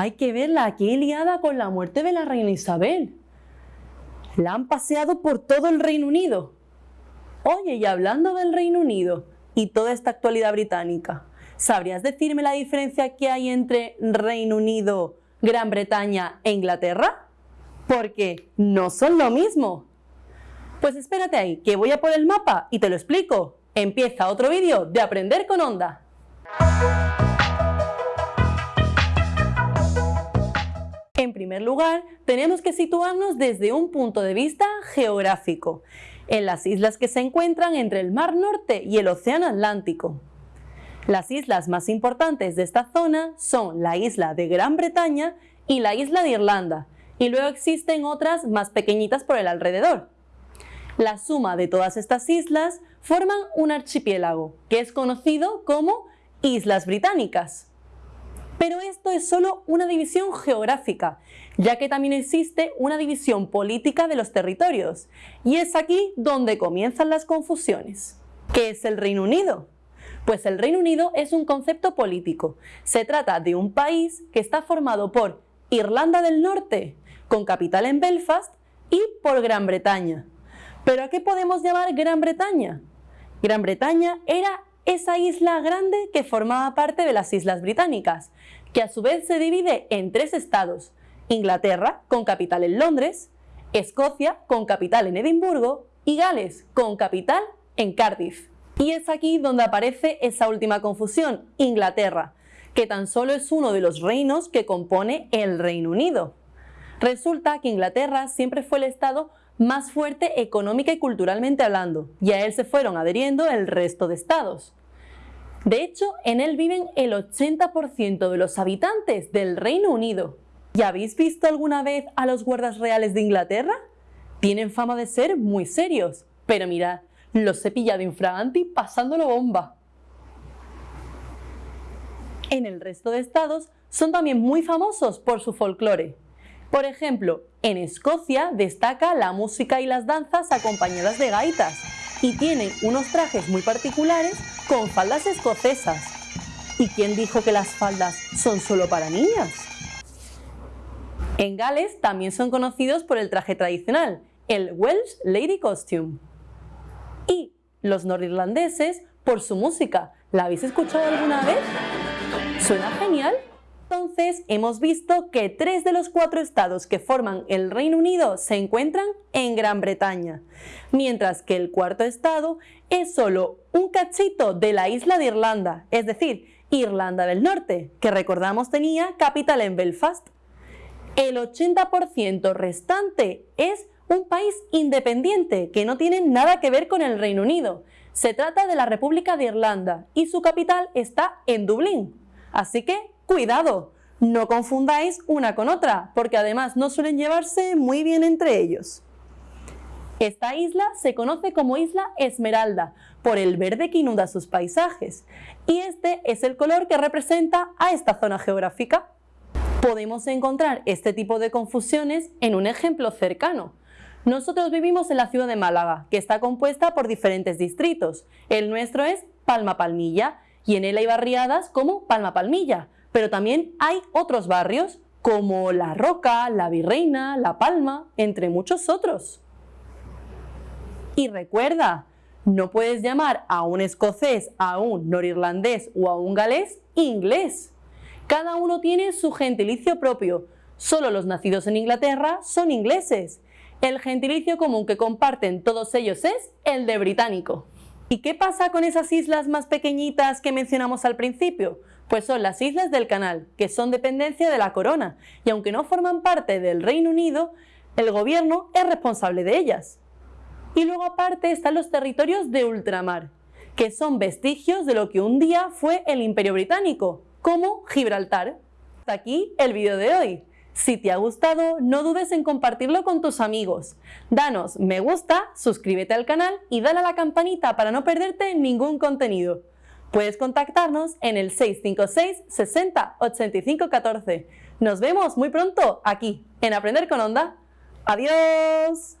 Hay que verla aquí liada con la muerte de la reina Isabel. La han paseado por todo el Reino Unido. Oye, y hablando del Reino Unido y toda esta actualidad británica, ¿sabrías decirme la diferencia que hay entre Reino Unido, Gran Bretaña e Inglaterra? Porque no son lo mismo. Pues espérate ahí, que voy a por el mapa y te lo explico. Empieza otro vídeo de Aprender con Onda. En primer lugar, tenemos que situarnos desde un punto de vista geográfico, en las islas que se encuentran entre el Mar Norte y el Océano Atlántico. Las islas más importantes de esta zona son la isla de Gran Bretaña y la isla de Irlanda, y luego existen otras más pequeñitas por el alrededor. La suma de todas estas islas forman un archipiélago, que es conocido como Islas Británicas. Pero esto es solo una división geográfica, ya que también existe una división política de los territorios, y es aquí donde comienzan las confusiones. ¿Qué es el Reino Unido? Pues el Reino Unido es un concepto político. Se trata de un país que está formado por Irlanda del Norte, con capital en Belfast, y por Gran Bretaña, ¿Pero a qué podemos llamar Gran Bretaña? Gran Bretaña era esa isla grande que formaba parte de las Islas Británicas, que a su vez se divide en tres estados, Inglaterra, con capital en Londres, Escocia, con capital en Edimburgo, y Gales, con capital en Cardiff. Y es aquí donde aparece esa última confusión, Inglaterra, que tan solo es uno de los reinos que compone el Reino Unido. Resulta que Inglaterra siempre fue el estado más fuerte económica y culturalmente hablando, y a él se fueron adheriendo el resto de estados. De hecho, en él viven el 80% de los habitantes del Reino Unido. ¿Y habéis visto alguna vez a los guardas reales de Inglaterra? Tienen fama de ser muy serios, pero mirad, los he pillado infraganti pasándolo bomba. En el resto de estados son también muy famosos por su folclore. Por ejemplo, en Escocia destaca la música y las danzas acompañadas de gaitas y tienen unos trajes muy particulares con faldas escocesas. ¿Y quién dijo que las faldas son solo para niñas? En Gales también son conocidos por el traje tradicional, el Welsh Lady Costume. Y los norirlandeses por su música. ¿La habéis escuchado alguna vez? ¿Suena genial? Entonces, hemos visto que tres de los cuatro estados que forman el Reino Unido se encuentran en Gran Bretaña, mientras que el cuarto estado es solo un cachito de la isla de Irlanda, es decir, Irlanda del Norte, que recordamos tenía capital en Belfast. El 80% restante es un país independiente que no tiene nada que ver con el Reino Unido. Se trata de la República de Irlanda y su capital está en Dublín. Así que Cuidado, no confundáis una con otra, porque además no suelen llevarse muy bien entre ellos. Esta isla se conoce como Isla Esmeralda, por el verde que inunda sus paisajes, y este es el color que representa a esta zona geográfica. Podemos encontrar este tipo de confusiones en un ejemplo cercano. Nosotros vivimos en la ciudad de Málaga, que está compuesta por diferentes distritos. El nuestro es Palma Palmilla, y en él hay barriadas como Palma Palmilla, pero también hay otros barrios como La Roca, La Virreina, La Palma, entre muchos otros. Y recuerda, no puedes llamar a un escocés, a un norirlandés o a un galés inglés. Cada uno tiene su gentilicio propio. Solo los nacidos en Inglaterra son ingleses. El gentilicio común que comparten todos ellos es el de británico. ¿Y qué pasa con esas islas más pequeñitas que mencionamos al principio? Pues son las islas del canal, que son dependencia de la corona, y aunque no forman parte del Reino Unido, el gobierno es responsable de ellas. Y luego aparte están los territorios de ultramar, que son vestigios de lo que un día fue el Imperio Británico, como Gibraltar. Hasta aquí el vídeo de hoy. Si te ha gustado, no dudes en compartirlo con tus amigos. Danos me gusta, suscríbete al canal y dale a la campanita para no perderte ningún contenido. Puedes contactarnos en el 656 60 85 14. Nos vemos muy pronto aquí, en Aprender con Onda. ¡Adiós!